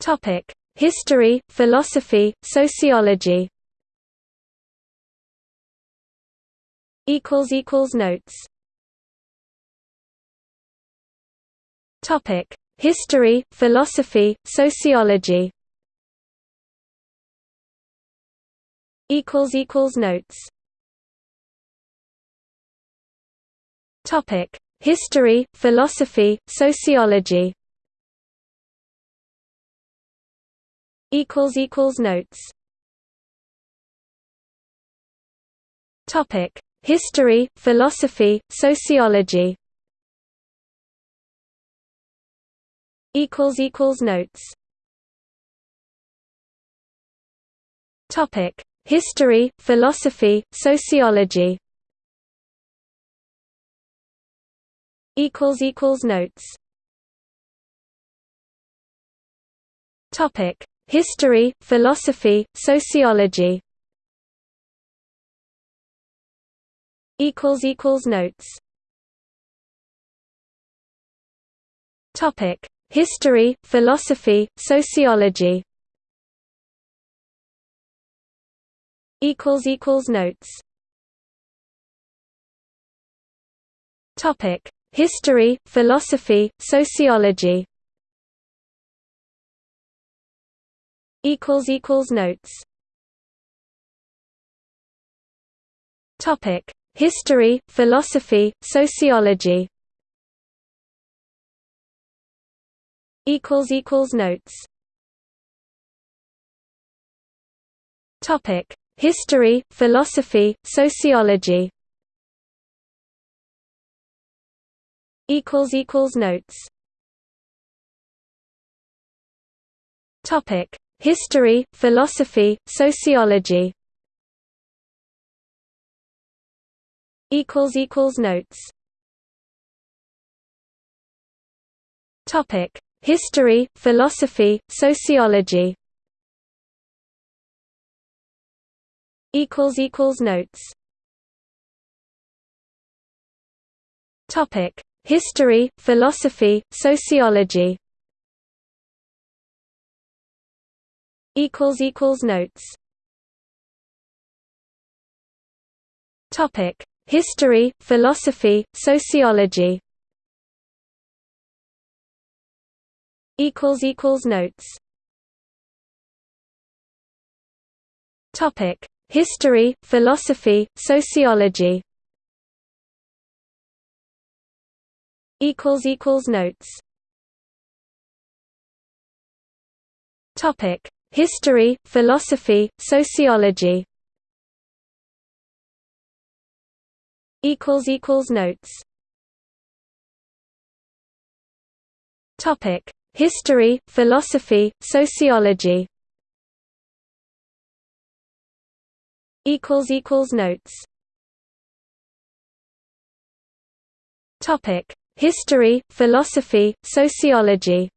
Topic: History, philosophy, sociology. Equals equals notes. Topic: History, philosophy, sociology. Equals equals notes. Topic: History, philosophy, sociology. Equals equals notes. Topic: History, philosophy, sociology. Equals equals notes. Topic: History, philosophy, sociology. Equals equals notes. Topic: History, philosophy, sociology. Notes. Topic: History, philosophy, sociology. Equals equals notes. Topic: History, philosophy, sociology. Equals equals notes. Topic: History, philosophy, sociology. Equals equals notes. Topic: History, philosophy, sociology. Equals equals notes. Topic: History, philosophy, sociology. Notes. Topic: History, philosophy, sociology. Equals equals notes. Topic: History, philosophy, sociology. Equals equals notes. Topic: History, philosophy, sociology. Equals equals notes. Topic: History, philosophy, sociology. Equals equals notes. Topic: History, philosophy, sociology. Notes. Topic: History, philosophy, sociology. Equals equals notes. Topic: History, philosophy, sociology.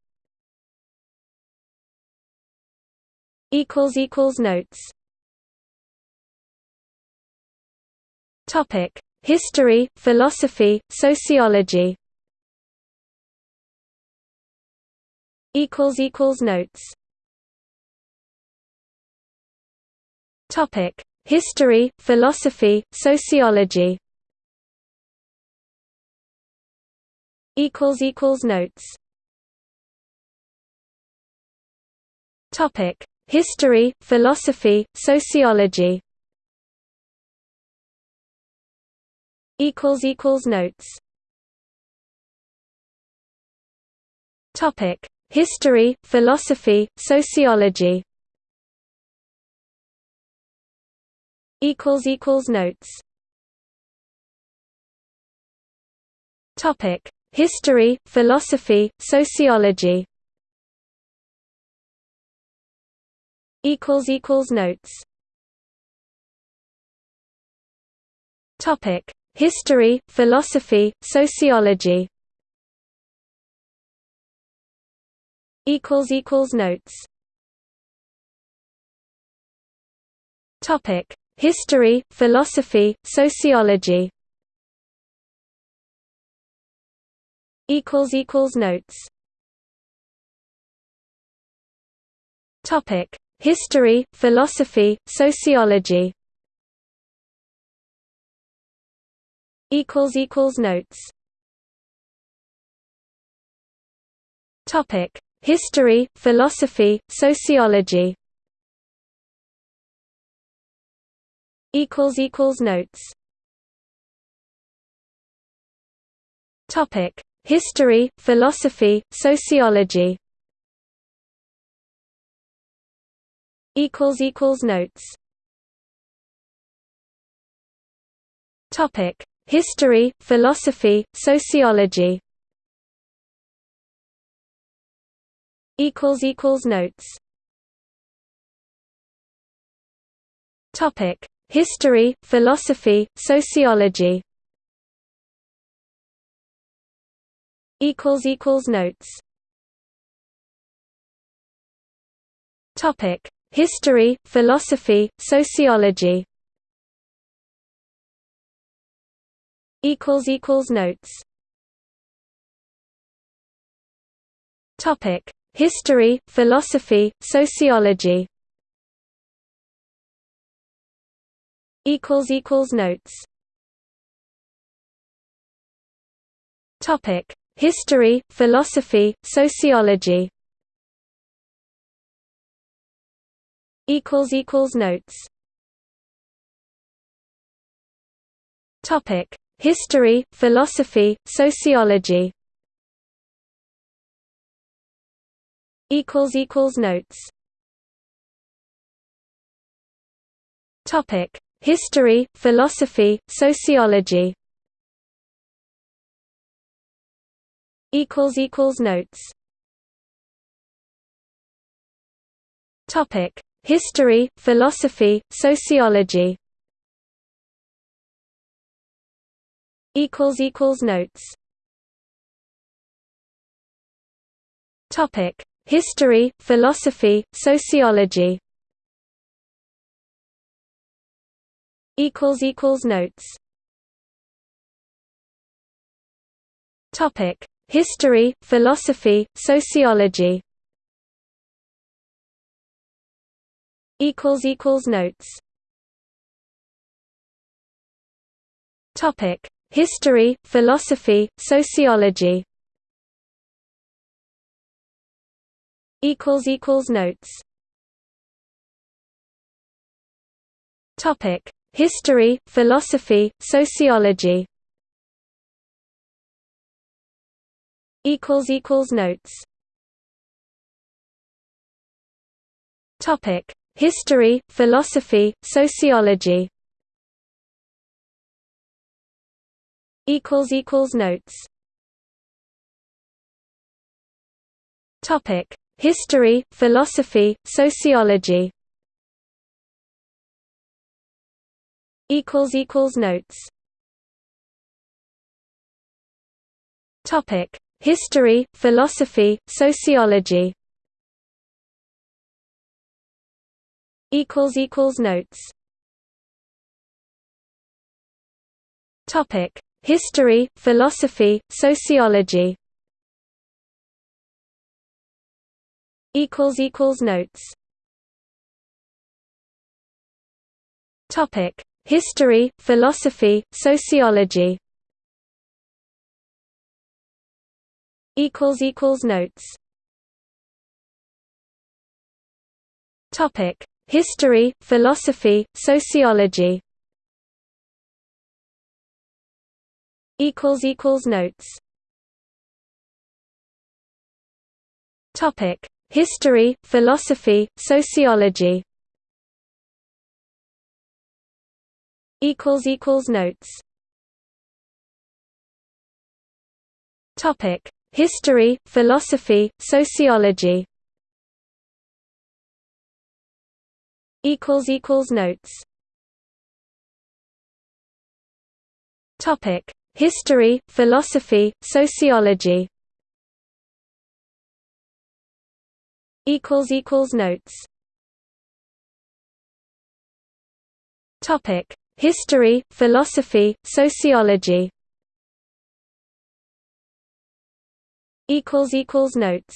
Equals equals notes. Topic: History, philosophy, sociology. Equals equals notes. Topic: History, philosophy, sociology. Equals equals notes. Topic: History, philosophy, sociology. Notes. Topic: History, philosophy, sociology. Equals equals notes. Topic: History, philosophy, sociology. Equals equals notes. Topic: History, philosophy, sociology. Equals equals notes. Topic: History, philosophy, sociology. Equals equals notes. Topic: History, philosophy, sociology. Notes. Topic: History, philosophy, sociology. Equals equals notes. Topic: History, philosophy, sociology. Equals equals notes. Topic: History, philosophy, sociology. Equals equals notes. Topic: History, philosophy, sociology. Equals equals notes. Topic: History, philosophy, sociology. Notes. Topic: History, philosophy, sociology. Equals equals notes. Topic: History, philosophy, sociology. Equals equals notes. Topic: History, philosophy, sociology. Equals equals notes. Topic: History, philosophy, sociology. Equals equals notes. Topic: History, philosophy, sociology. Notes. Topic: History, philosophy, sociology. Equals equals notes. Topic: History, philosophy, sociology. Equals equals notes. Topic: History, philosophy, sociology. Equals equals notes. Topic: History, philosophy, sociology. Equals equals notes. Topic: History, philosophy, sociology. Notes. Topic: History, philosophy, sociology. Equals equals notes. Topic: History, philosophy, sociology. Equals equals notes. Topic: History, philosophy, sociology. Equals equals notes. Topic: History, philosophy, sociology. Equals equals notes. Topic: History, philosophy, sociology. Notes. Topic: History, philosophy, sociology. Equals equals notes. Topic: History, philosophy, sociology. Equals equals notes. Topic: History, philosophy, sociology. Equals equals notes. Topic: History, philosophy, sociology. Equals equals notes.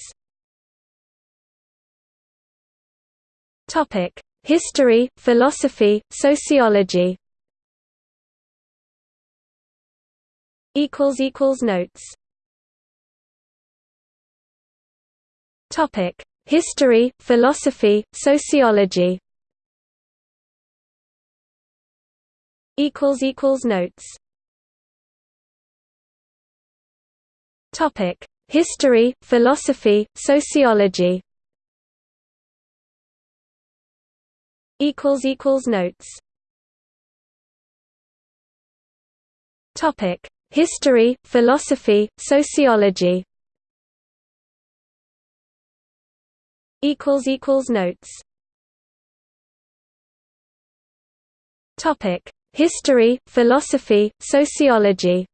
Topic: History, philosophy, sociology. Notes. Topic: History, philosophy, sociology. Equals equals notes. Topic: History, philosophy, sociology. Equals equals notes. Topic: History, philosophy, sociology. Equals equals notes. Topic: History, philosophy, sociology.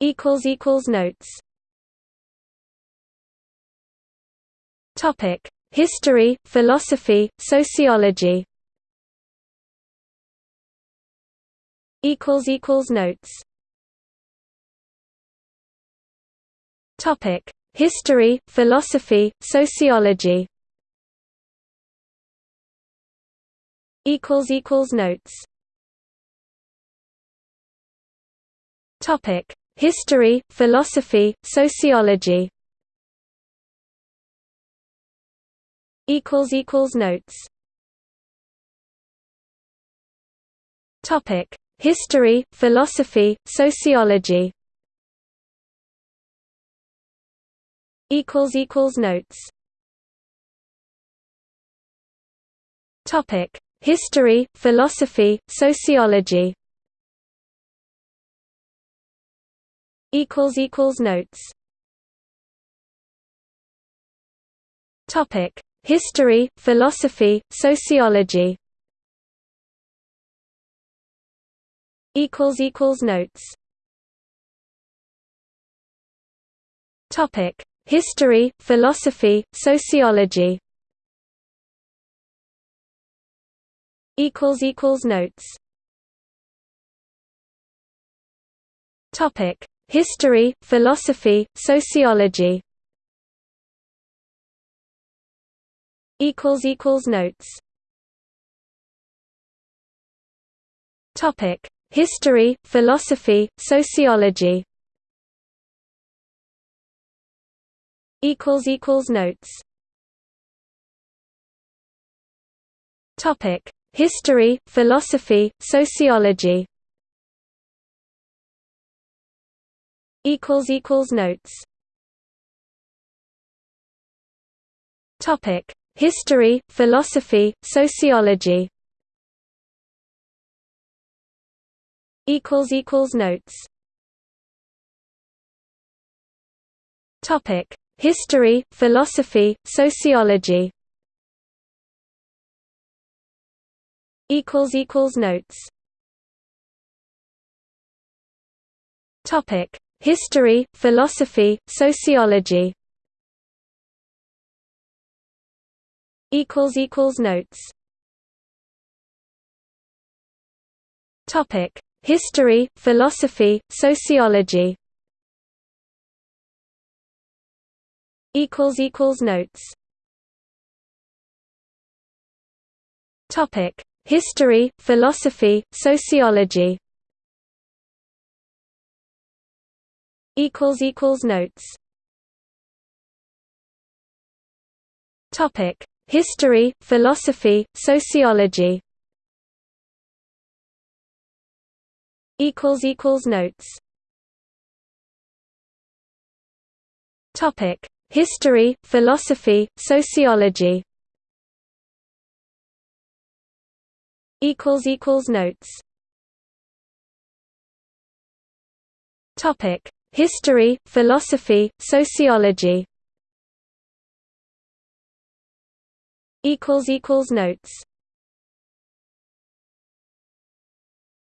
Equals equals notes. Topic: History, philosophy, sociology. Notes. Topic: History, philosophy, sociology. Equals equals notes. Topic: History, philosophy, sociology. Equals equals notes. Topic: History, philosophy, sociology. Equals equals notes. Topic: History, philosophy, sociology. Equals equals notes. Topic: History, philosophy, sociology. Notes. Topic: History, philosophy, sociology. Equals equals notes. Topic: History, philosophy, sociology. Equals equals notes. Topic: History, philosophy, sociology. Equals equals notes. Topic: History, philosophy, sociology. Equals equals notes. Topic: History, philosophy, sociology. Notes. Topic: History, philosophy, sociology. Equals equals notes. Topic: History, philosophy, sociology. Equals equals notes. Topic: History, philosophy, sociology. Equals equals notes. Topic: History, philosophy, sociology. Equals equals notes. Topic: History, philosophy, sociology. Notes. Topic: History, philosophy, sociology. Equals equals notes. Topic: History, philosophy, sociology. Equals equals notes.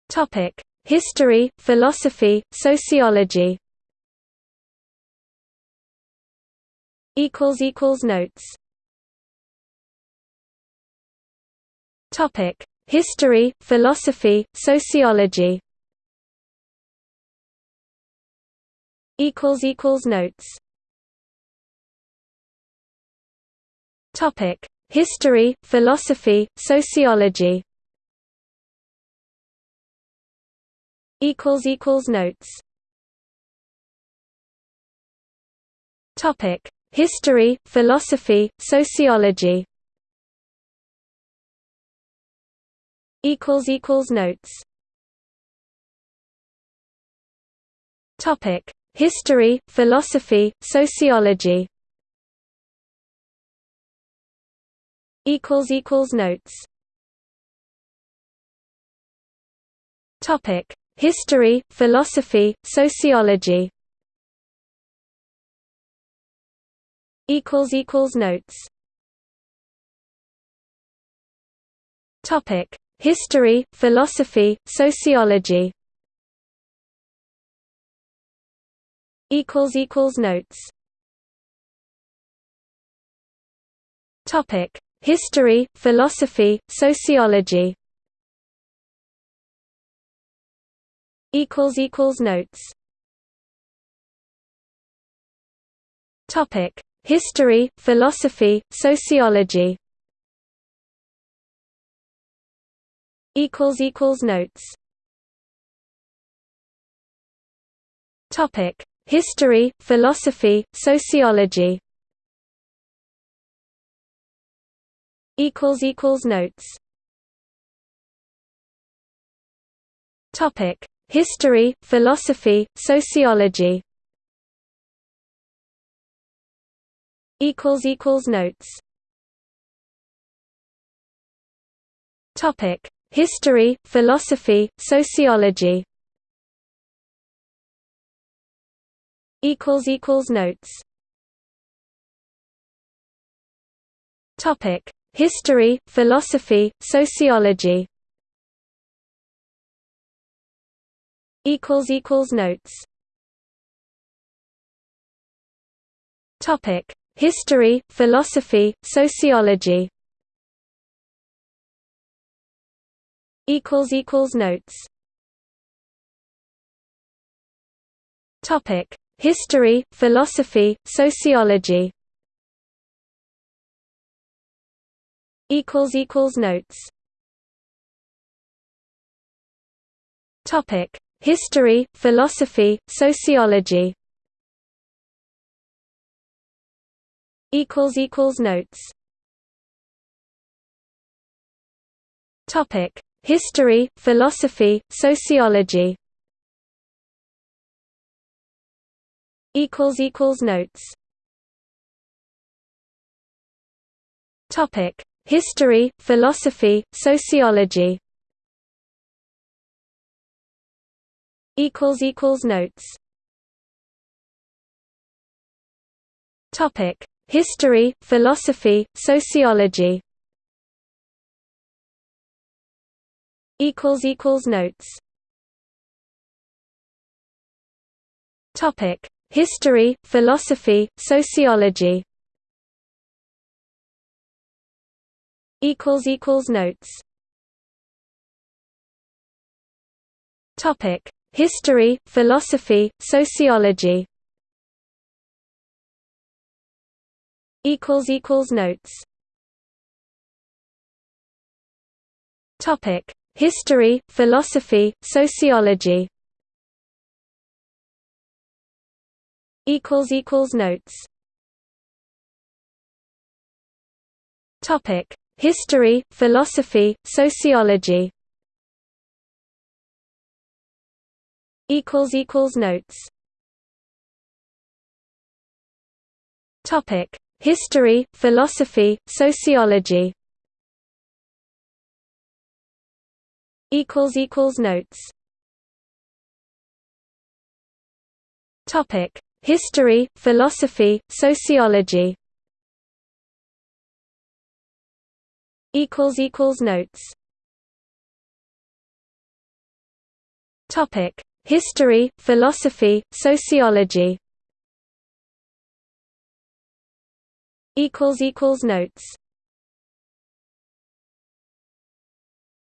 Topic: History, philosophy, sociology. Equals equals notes. Topic: History, philosophy, sociology. Equals equals notes. Topic: History, philosophy, sociology. Notes. Topic: History, philosophy, sociology. Equals equals notes. Topic: History, philosophy, sociology. Equals equals notes. Topic: History, philosophy, sociology. Equals equals notes. Topic: History, philosophy, sociology. Equals equals notes. Topic: History, philosophy, sociology. Notes. Topic: History, philosophy, sociology. Equals equals notes. Topic: History, philosophy, sociology. Equals equals notes. Topic: History, philosophy, sociology. Equals equals notes. Topic: History, philosophy, sociology. Equals equals notes. Topic: History, philosophy, sociology. Notes. Topic: History, philosophy, sociology. Equals equals notes. Topic: History, philosophy, sociology. Equals equals notes. Topic: History, philosophy, sociology. Equals equals notes. Topic: History, philosophy, sociology. Equals equals notes. Topic: History, philosophy, sociology. Notes. Topic: History, philosophy, sociology. Equals equals notes. Topic: History, philosophy, sociology. Equals equals notes. Topic: History, philosophy, sociology. Equals equals notes. Topic: History, philosophy, sociology. Equals equals notes. Topic: History, philosophy, sociology. Notes. Topic: History, philosophy, sociology. Equals equals notes. Topic: History, philosophy, sociology. Equals equals notes. Topic: History, philosophy, sociology. Equals equals notes.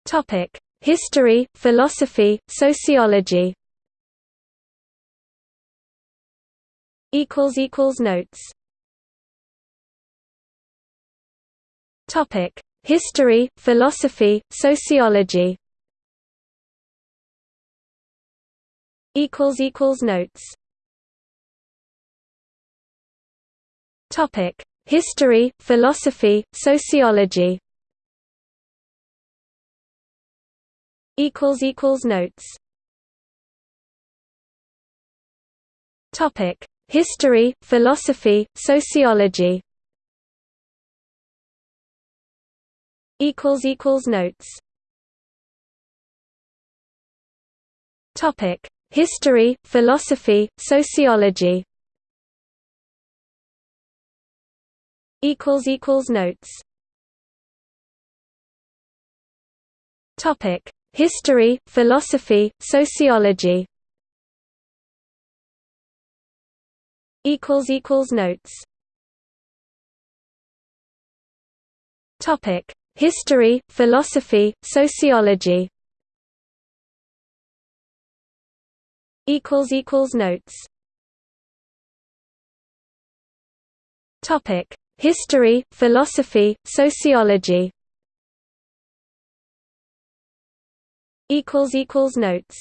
Topic: History, philosophy, sociology. Equals equals notes. Topic: History, philosophy, sociology. Notes. Topic: History, philosophy, sociology. Equals equals notes. Topic: History, philosophy, sociology. Equals equals notes. Topic: History, philosophy, sociology. Equals equals notes. Topic: History, philosophy, sociology. Equals equals notes. Topic: History, philosophy, sociology. Notes. Topic: History, philosophy, sociology. Equals equals notes.